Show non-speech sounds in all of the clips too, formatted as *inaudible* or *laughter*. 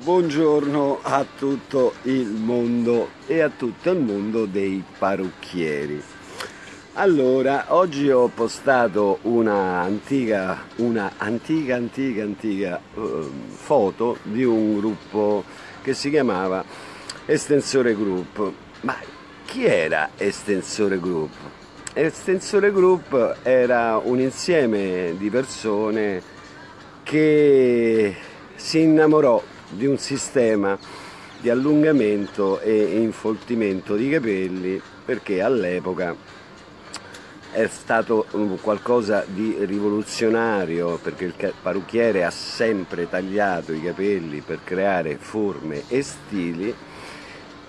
Buongiorno a tutto il mondo e a tutto il mondo dei parrucchieri. Allora, oggi ho postato una antica, una antica, antica, antica uh, foto di un gruppo che si chiamava Estensore Group. Ma chi era Estensore Group? Estensore Group era un insieme di persone che si innamorò di un sistema di allungamento e infoltimento di capelli perché all'epoca è stato qualcosa di rivoluzionario perché il parrucchiere ha sempre tagliato i capelli per creare forme e stili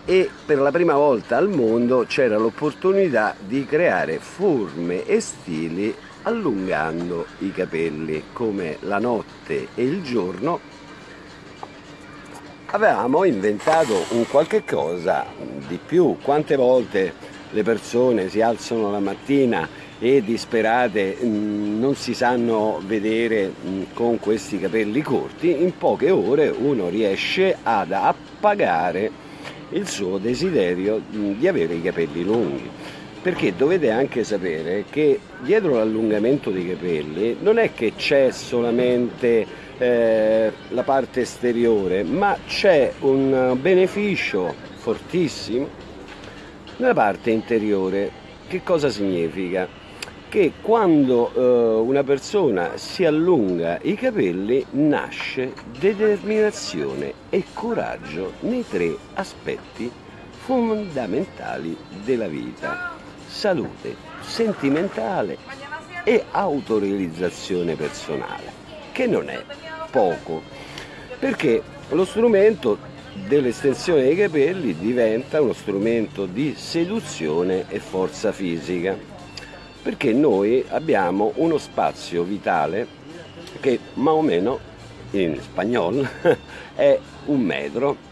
e per la prima volta al mondo c'era l'opportunità di creare forme e stili allungando i capelli come la notte e il giorno avevamo inventato un qualche cosa di più. Quante volte le persone si alzano la mattina e disperate mm, non si sanno vedere mm, con questi capelli corti in poche ore uno riesce ad appagare il suo desiderio mm, di avere i capelli lunghi perché dovete anche sapere che dietro l'allungamento dei capelli non è che c'è solamente eh, la parte esteriore, ma c'è un beneficio fortissimo nella parte interiore. Che cosa significa? Che quando eh, una persona si allunga i capelli nasce determinazione e coraggio nei tre aspetti fondamentali della vita salute sentimentale e autorealizzazione personale, che non è poco, perché lo strumento dell'estensione dei capelli diventa uno strumento di seduzione e forza fisica, perché noi abbiamo uno spazio vitale che ma o meno in spagnolo *laughs* è un metro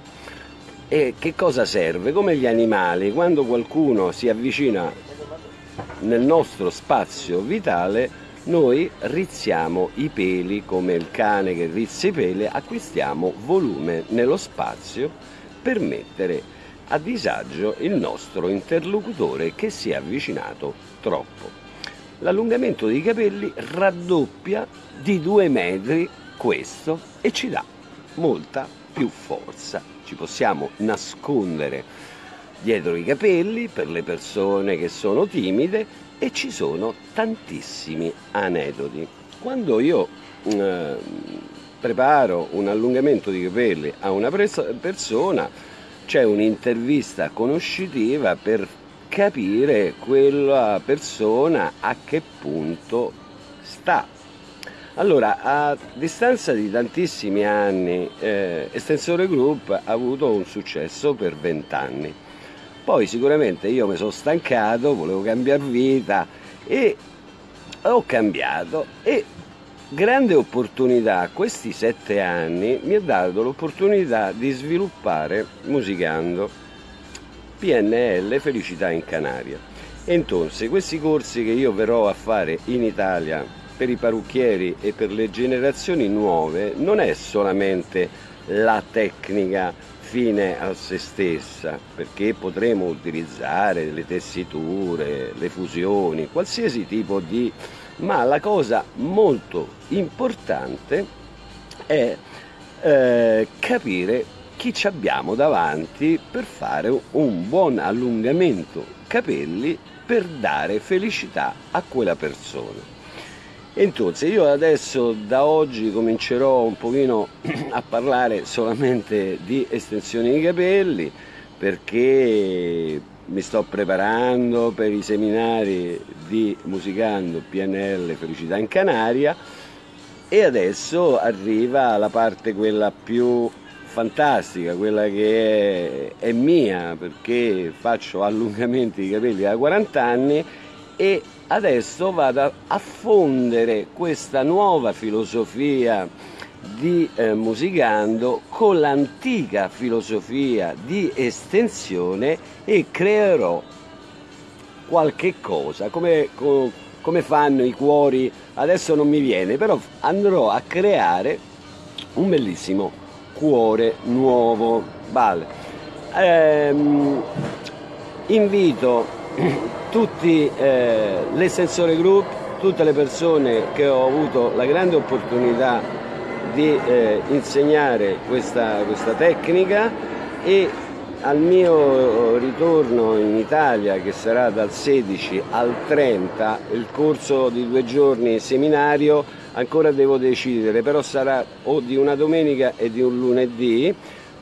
e che cosa serve? Come gli animali, quando qualcuno si avvicina nel nostro spazio vitale noi rizziamo i peli come il cane che rizza i peli, acquistiamo volume nello spazio per mettere a disagio il nostro interlocutore che si è avvicinato troppo. L'allungamento dei capelli raddoppia di due metri questo e ci dà molta più forza. Ci possiamo nascondere dietro i capelli per le persone che sono timide e ci sono tantissimi aneddoti. Quando io eh, preparo un allungamento di capelli a una persona c'è un'intervista conoscitiva per capire quella persona a che punto sta. Allora, a distanza di tantissimi anni, eh, Estensore Group ha avuto un successo per vent'anni poi sicuramente io mi sono stancato, volevo cambiare vita e ho cambiato e grande opportunità, questi sette anni mi ha dato l'opportunità di sviluppare musicando PNL Felicità in Canaria. E entonces questi corsi che io verrò a fare in Italia per i parrucchieri e per le generazioni nuove non è solamente la tecnica fine a se stessa, perché potremo utilizzare le tessiture, le fusioni, qualsiasi tipo di... ma la cosa molto importante è eh, capire chi ci abbiamo davanti per fare un buon allungamento capelli per dare felicità a quella persona. Entonces io adesso da oggi comincerò un pochino *clears throat* a parlare solamente di estensione di capelli perché mi sto preparando per i seminari di Musicando PNL Felicità in Canaria e adesso arriva la parte quella più fantastica, quella che è, è mia perché faccio allungamenti di capelli da 40 anni e adesso vado a fondere questa nuova filosofia di eh, musicando con l'antica filosofia di estensione e creerò qualche cosa come, come fanno i cuori adesso non mi viene però andrò a creare un bellissimo cuore nuovo. Vale. Ehm, invito tutti eh, l'estensore group, tutte le persone che ho avuto la grande opportunità di eh, insegnare questa, questa tecnica e al mio ritorno in Italia, che sarà dal 16 al 30, il corso di due giorni seminario, ancora devo decidere, però sarà o di una domenica e di un lunedì,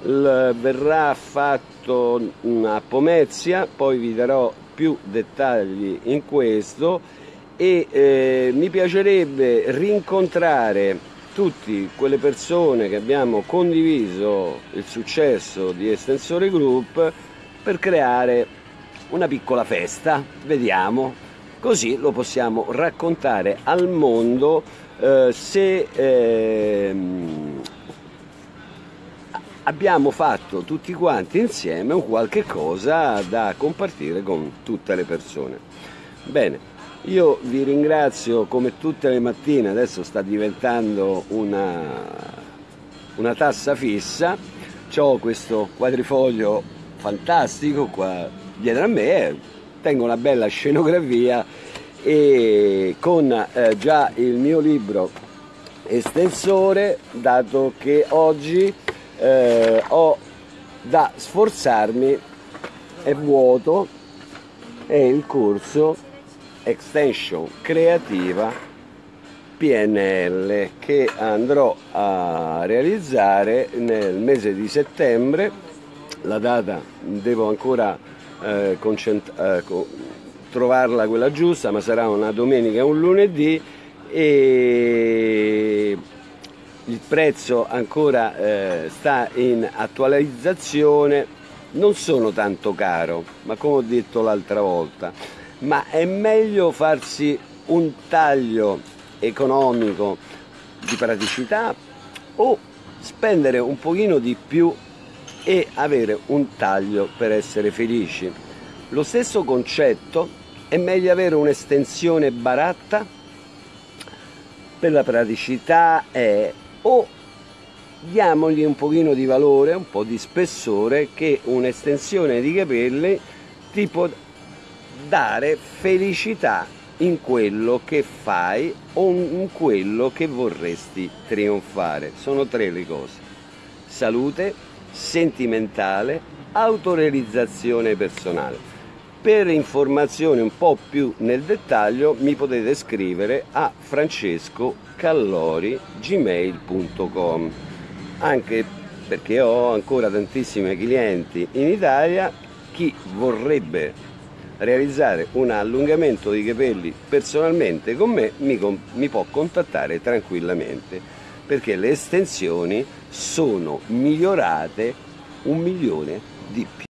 verrà fatto a Pomezia, poi vi darò più dettagli in questo e eh, mi piacerebbe rincontrare tutte quelle persone che abbiamo condiviso il successo di Estensore Group per creare una piccola festa, vediamo, così lo possiamo raccontare al mondo eh, se eh, abbiamo fatto tutti quanti insieme un qualche cosa da compartire con tutte le persone. Bene, io vi ringrazio come tutte le mattine, adesso sta diventando una, una tassa fissa, ho questo quadrifoglio fantastico qua dietro a me, tengo una bella scenografia e con eh, già il mio libro estensore, dato che oggi eh, ho da sforzarmi, è vuoto, è il corso extension creativa PNL che andrò a realizzare nel mese di settembre. La data devo ancora eh, eh, trovarla quella giusta ma sarà una domenica un lunedì e il prezzo ancora eh, sta in attualizzazione non sono tanto caro ma come ho detto l'altra volta ma è meglio farsi un taglio economico di praticità o spendere un pochino di più e avere un taglio per essere felici. Lo stesso concetto è meglio avere un'estensione baratta per la praticità è o diamogli un pochino di valore, un po' di spessore che un'estensione di capelli tipo dare felicità in quello che fai o in quello che vorresti trionfare. Sono tre le cose. Salute, sentimentale, autorealizzazione personale. Per informazioni un po' più nel dettaglio mi potete scrivere a francescocallori.gmail.com anche perché ho ancora tantissimi clienti in Italia chi vorrebbe realizzare un allungamento di capelli personalmente con me mi, mi può contattare tranquillamente perché le estensioni sono migliorate un milione di più.